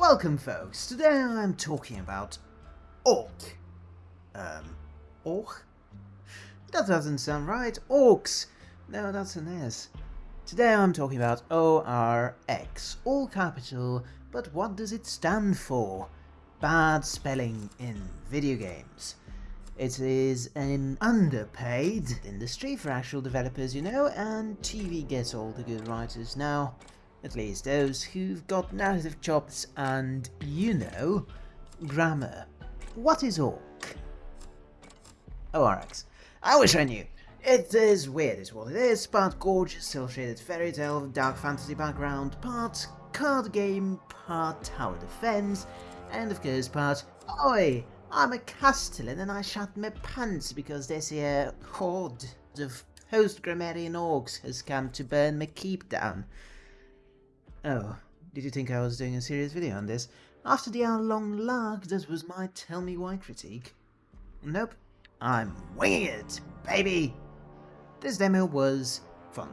Welcome folks, today I'm talking about orc. Um, orc? That doesn't sound right. Orcs! No, that's an S. Today I'm talking about ORX, all capital, but what does it stand for? Bad spelling in video games. It is an underpaid industry for actual developers, you know, and TV gets all the good writers now. At least those who've got narrative chops and, you know, grammar. What is orc? Oh, ORX. I wish I knew. It is weird is what it is, part gorgeous, cel-shaded fairy tale dark fantasy background, part card game, part tower defense, and of course part, Oi! I'm a castellan and I shut my pants because this here horde of post-grammarian orcs has come to burn my keep down. Oh, did you think I was doing a serious video on this? After the hour-long lark, that was my tell me why critique. Nope, I'm it, baby! This demo was fun.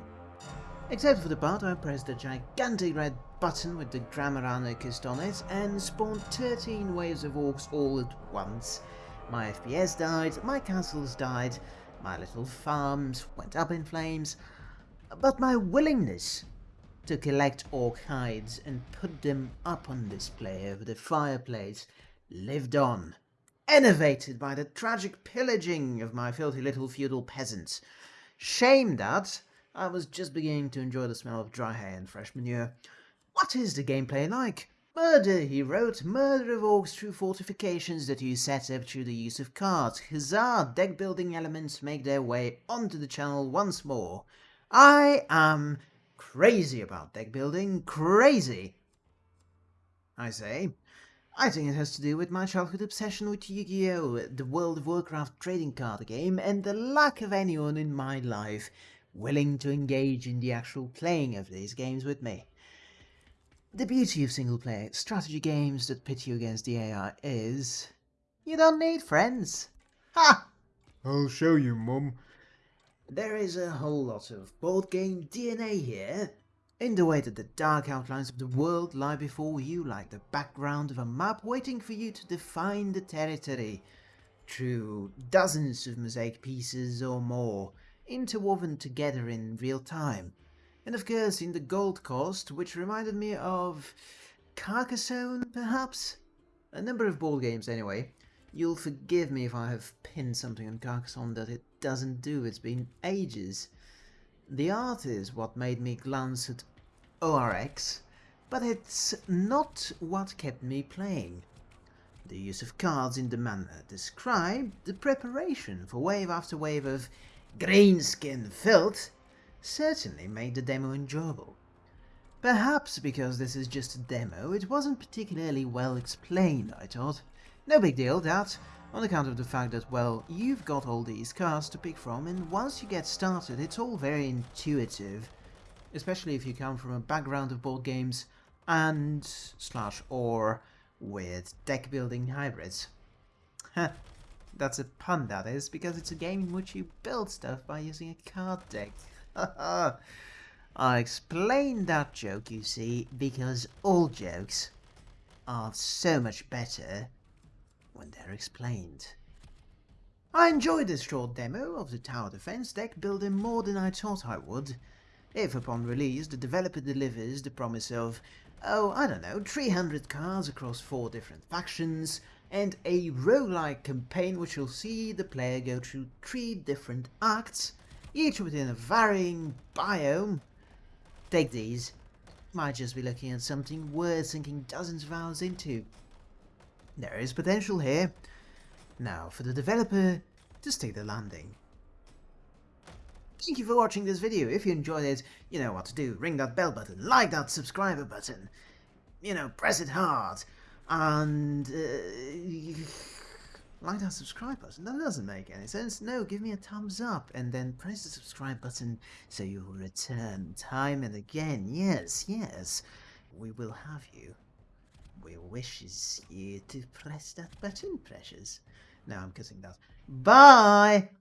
Except for the part where I pressed the gigantic red button with the grammar anarchist on it and spawned 13 waves of orcs all at once. My FPS died, my castles died, my little farms went up in flames, but my willingness to collect orc hides and put them up on display over the fireplace lived on, enervated by the tragic pillaging of my filthy little feudal peasants. Shame that I was just beginning to enjoy the smell of dry hay and fresh manure. What is the gameplay like? Murder, he wrote. Murder of orcs through fortifications that you set up through the use of cards. Huzzah! Deck building elements make their way onto the channel once more. I am crazy about deck building. Crazy! I say. I think it has to do with my childhood obsession with Yu-Gi-Oh!, the World of Warcraft trading card game, and the lack of anyone in my life willing to engage in the actual playing of these games with me. The beauty of single-player strategy games that pit you against the AI is... You don't need friends. Ha! I'll show you, Mum. There is a whole lot of board game DNA here, in the way that the dark outlines of the world lie before you like the background of a map waiting for you to define the territory, through dozens of mosaic pieces or more, interwoven together in real time. And of course in the Gold Coast, which reminded me of Carcassonne, perhaps? A number of board games anyway. You'll forgive me if I have pinned something on Carcassonne that it doesn't do, it's been ages. The art is what made me glance at ORX, but it's not what kept me playing. The use of cards in the manner described, the preparation for wave after wave of greenskin filth, certainly made the demo enjoyable. Perhaps because this is just a demo, it wasn't particularly well explained, I thought. No big deal, that, on account of the fact that, well, you've got all these cards to pick from, and once you get started, it's all very intuitive, especially if you come from a background of board games and slash or with deck building hybrids. That's a pun, that is, because it's a game in which you build stuff by using a card deck. I explained that joke, you see, because all jokes are so much better when they're explained. I enjoyed this short demo of the tower defense deck building more than I thought I would. If upon release the developer delivers the promise of, oh, I don't know, 300 cards across 4 different factions, and a roguelike campaign which will see the player go through 3 different acts, each within a varying biome. Take these. Might just be looking at something worth sinking dozens of hours into. There is potential here. Now for the developer to stay the landing. Thank you for watching this video. If you enjoyed it, you know what to do. Ring that bell button, like that subscriber button. You know, press it hard. And... Uh, like that subscribe button. That doesn't make any sense. No, give me a thumbs up and then press the subscribe button so you will return time and again. Yes, yes, we will have you. We wishes you to press that button, precious. Now I'm kissing that. Bye!